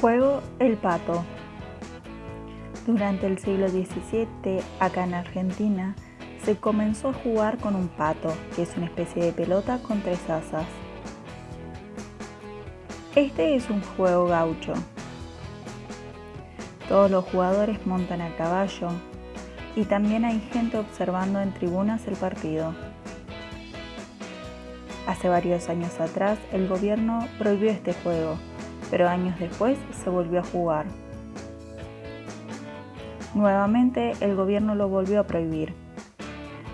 Juego el pato. Durante el siglo XVII, acá en Argentina, se comenzó a jugar con un pato, que es una especie de pelota con tres asas. Este es un juego gaucho. Todos los jugadores montan a caballo, y también hay gente observando en tribunas el partido. Hace varios años atrás el gobierno prohibió este juego pero años después se volvió a jugar. Nuevamente el gobierno lo volvió a prohibir.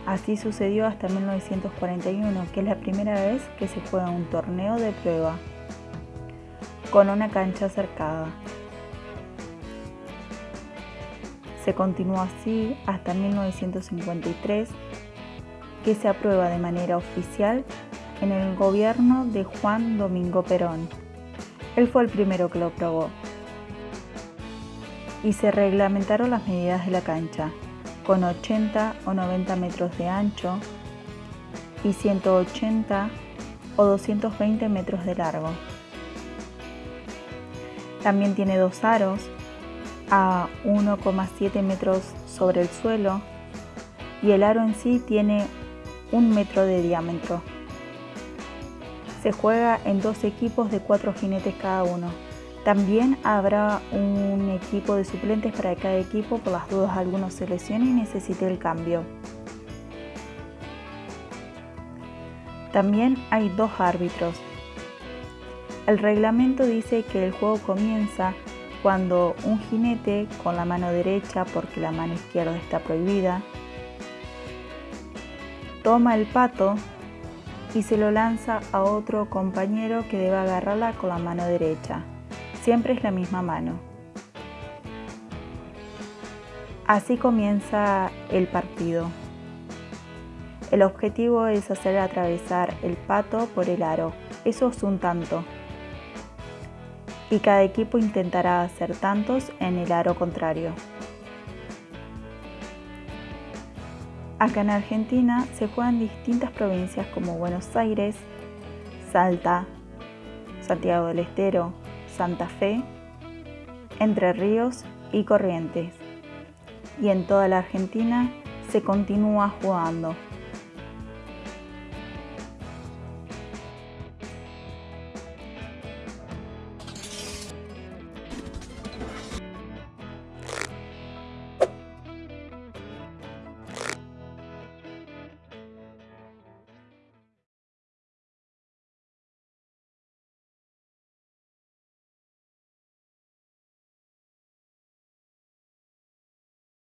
Así sucedió hasta 1941, que es la primera vez que se juega un torneo de prueba, con una cancha cercada. Se continuó así hasta 1953, que se aprueba de manera oficial en el gobierno de Juan Domingo Perón. Él fue el primero que lo probó. Y se reglamentaron las medidas de la cancha, con 80 o 90 metros de ancho y 180 o 220 metros de largo. También tiene dos aros a 1,7 metros sobre el suelo y el aro en sí tiene un metro de diámetro. Se juega en dos equipos de cuatro jinetes cada uno. También habrá un equipo de suplentes para cada equipo por las dudas algunos se lesione y necesite el cambio. También hay dos árbitros. El reglamento dice que el juego comienza cuando un jinete con la mano derecha, porque la mano izquierda está prohibida, toma el pato y se lo lanza a otro compañero que debe agarrarla con la mano derecha. Siempre es la misma mano. Así comienza el partido. El objetivo es hacer atravesar el pato por el aro. Eso es un tanto. Y cada equipo intentará hacer tantos en el aro contrario. Acá en Argentina se juegan distintas provincias como Buenos Aires, Salta, Santiago del Estero, Santa Fe, Entre Ríos y Corrientes. Y en toda la Argentina se continúa jugando.